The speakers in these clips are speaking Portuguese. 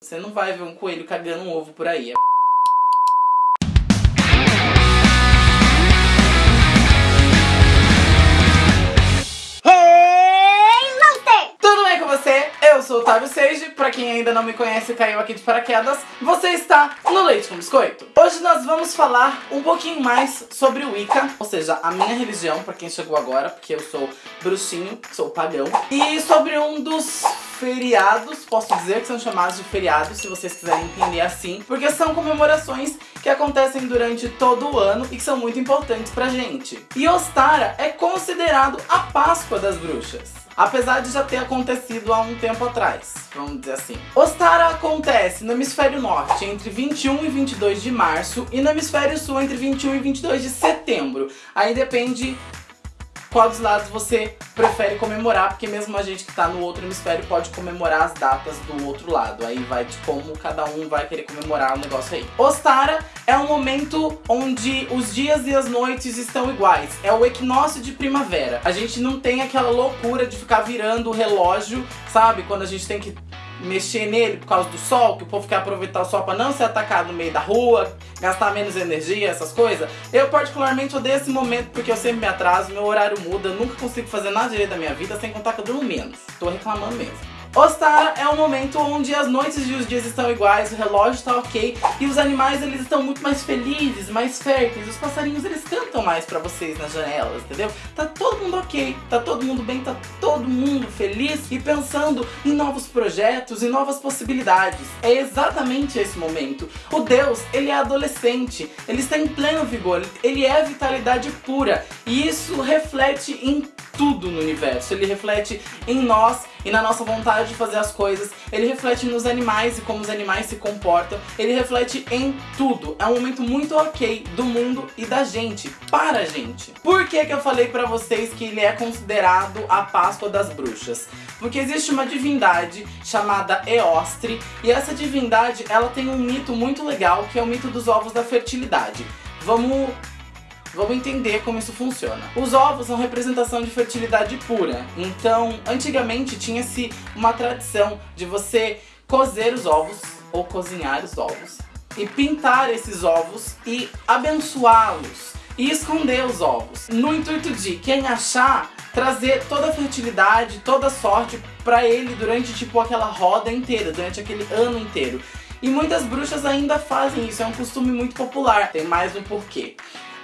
Você não vai ver um coelho cagando um ovo por aí. Tudo Otávio Seiji. Pra quem ainda não me conhece caiu aqui de paraquedas, você está no Leite com Biscoito. Hoje nós vamos falar um pouquinho mais sobre o Wicca, ou seja, a minha religião, pra quem chegou agora, porque eu sou bruxinho, sou pagão, e sobre um dos feriados, posso dizer que são chamados de feriados, se vocês quiserem entender assim, porque são comemorações que acontecem durante todo o ano e que são muito importantes pra gente. E Ostara é considerado a Páscoa das bruxas. Apesar de já ter acontecido há um tempo atrás, vamos dizer assim. Ostara acontece no hemisfério norte entre 21 e 22 de março e no hemisfério sul entre 21 e 22 de setembro. Aí depende qual dos lados você prefere comemorar, porque mesmo a gente que tá no outro hemisfério pode comemorar as datas do outro lado. Aí vai de como cada um vai querer comemorar o negócio aí. Ostara é um momento onde os dias e as noites estão iguais. É o equinócio de primavera. A gente não tem aquela loucura de ficar virando o relógio, sabe? Quando a gente tem que mexer nele por causa do sol, que o povo quer aproveitar o sol para não ser atacado no meio da rua, gastar menos energia, essas coisas. Eu particularmente odeio esse momento porque eu sempre me atraso, meu horário muda, eu nunca consigo fazer nada direito da minha vida, sem contar que eu durmo menos. Tô reclamando mesmo. Ostara é um momento onde as noites e os dias estão iguais, o relógio está ok e os animais eles estão muito mais felizes, mais férteis. Os passarinhos eles cantam mais pra vocês nas janelas, entendeu? Tá todo mundo ok, tá todo mundo bem, tá todo mundo feliz e pensando em novos projetos e novas possibilidades. É exatamente esse momento. O Deus, ele é adolescente, ele está em pleno vigor, ele é vitalidade pura e isso reflete em tudo no universo. Ele reflete em nós e na nossa vontade de fazer as coisas. Ele reflete nos animais e como os animais se comportam. Ele reflete em tudo. É um momento muito ok do mundo e da gente, para a gente. Por que que eu falei pra vocês que ele é considerado a Páscoa das Bruxas? Porque existe uma divindade chamada Eostre e essa divindade ela tem um mito muito legal que é o mito dos ovos da fertilidade. Vamos Vamos entender como isso funciona. Os ovos são representação de fertilidade pura. Então, antigamente tinha-se uma tradição de você cozer os ovos ou cozinhar os ovos e pintar esses ovos e abençoá-los e esconder os ovos. No intuito de quem achar trazer toda a fertilidade, toda a sorte para ele durante tipo aquela roda inteira, durante aquele ano inteiro. E muitas bruxas ainda fazem isso, é um costume muito popular. Tem mais um porquê.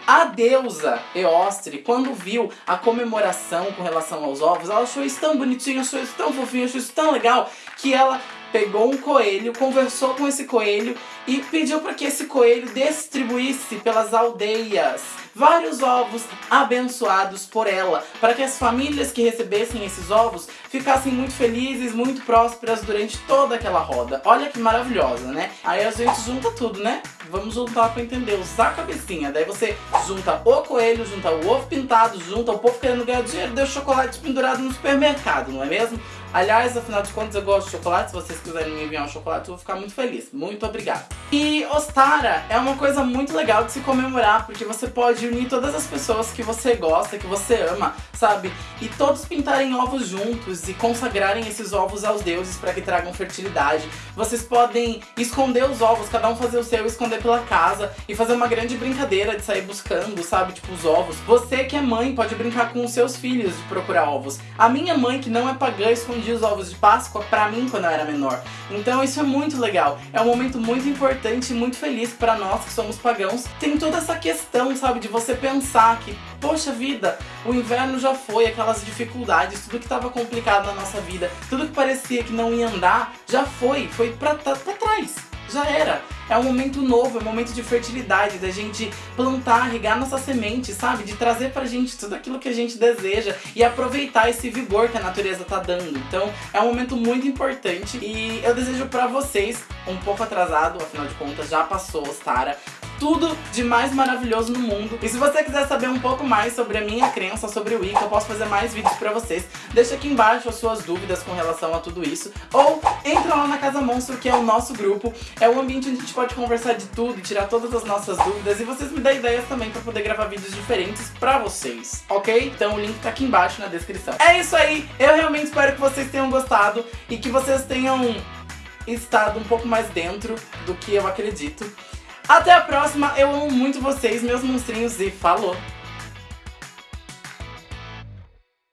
A deusa Eostre, quando viu a comemoração com relação aos ovos, ela achou isso tão bonitinho, achou isso tão fofinho, achou isso tão legal, que ela pegou um coelho, conversou com esse coelho e pediu para que esse coelho distribuísse pelas aldeias vários ovos abençoados por ela, para que as famílias que recebessem esses ovos ficassem muito felizes, muito prósperas durante toda aquela roda. Olha que maravilhosa, né? Aí a gente junta tudo, né? Vamos juntar para entender, usar a cabecinha. Daí você junta o coelho, junta o ovo pintado, junta o povo querendo ganhar dinheiro, deu chocolate pendurado no supermercado, não é mesmo? Aliás, afinal de contas, eu gosto de chocolate. Se vocês quiserem me enviar um chocolate, eu vou ficar muito feliz. Muito obrigada. E Ostara é uma coisa muito legal de se comemorar, porque você pode unir todas as pessoas que você gosta, que você ama, sabe? E todos pintarem ovos juntos e consagrarem esses ovos aos deuses para que tragam fertilidade. Vocês podem esconder os ovos, cada um fazer o seu, esconder pela casa e fazer uma grande brincadeira de sair buscando, sabe? Tipo, os ovos. Você que é mãe pode brincar com os seus filhos de procurar ovos. A minha mãe, que não é pagã, esconde os ovos de Páscoa pra mim quando eu era menor. Então isso é muito legal. É um momento muito importante e muito feliz para nós que somos pagãos. Tem toda essa questão, sabe, de você pensar que, poxa vida, o inverno já foi, aquelas dificuldades, tudo que estava complicado na nossa vida, tudo que parecia que não ia andar, já foi, foi pra, pra trás. Já era. É um momento novo, é um momento de fertilidade, da gente plantar, regar nossa semente, sabe? De trazer pra gente tudo aquilo que a gente deseja e aproveitar esse vigor que a natureza tá dando. Então é um momento muito importante e eu desejo pra vocês, um pouco atrasado, afinal de contas já passou, Ostara, tudo de mais maravilhoso no mundo. E se você quiser saber um pouco mais sobre a minha crença, sobre o Wicca, eu posso fazer mais vídeos pra vocês. Deixa aqui embaixo as suas dúvidas com relação a tudo isso. Ou entra lá na Casa Monstro, que é o nosso grupo. É o ambiente onde a gente pode conversar de tudo tirar todas as nossas dúvidas. E vocês me dão ideias também pra poder gravar vídeos diferentes pra vocês, ok? Então o link tá aqui embaixo na descrição. É isso aí! Eu realmente espero que vocês tenham gostado e que vocês tenham estado um pouco mais dentro do que eu acredito. Até a próxima, eu amo muito vocês, meus monstrinhos, e falou!